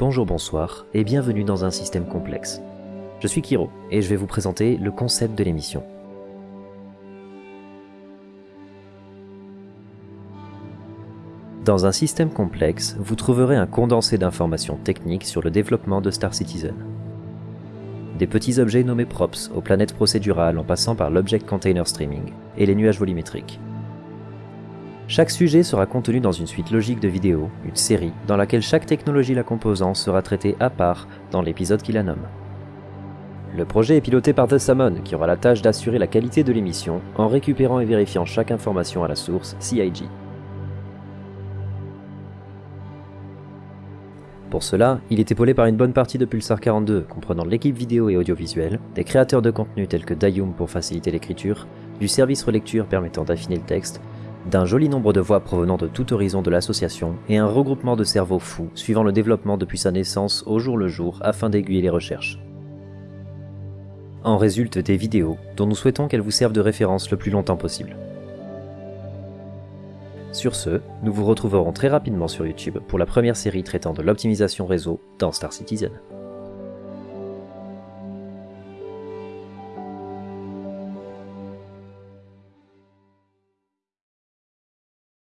Bonjour, bonsoir et bienvenue dans un système complexe. Je suis Kiro et je vais vous présenter le concept de l'émission. Dans un système complexe, vous trouverez un condensé d'informations techniques sur le développement de Star Citizen. Des petits objets nommés props aux planètes procédurales en passant par l'Object Container Streaming et les nuages volumétriques. Chaque sujet sera contenu dans une suite logique de vidéos, une série, dans laquelle chaque technologie la composant sera traitée à part dans l'épisode qui la nomme. Le projet est piloté par The qui aura la tâche d'assurer la qualité de l'émission en récupérant et vérifiant chaque information à la source CIG. Pour cela, il est épaulé par une bonne partie de Pulsar 42, comprenant l'équipe vidéo et audiovisuelle, des créateurs de contenu tels que Dayum pour faciliter l'écriture, du service relecture permettant d'affiner le texte, d'un joli nombre de voix provenant de tout horizon de l'association et un regroupement de cerveaux fous suivant le développement depuis sa naissance au jour le jour afin d'aiguiller les recherches. En résultent des vidéos dont nous souhaitons qu'elles vous servent de référence le plus longtemps possible. Sur ce, nous vous retrouverons très rapidement sur YouTube pour la première série traitant de l'optimisation réseau dans Star Citizen.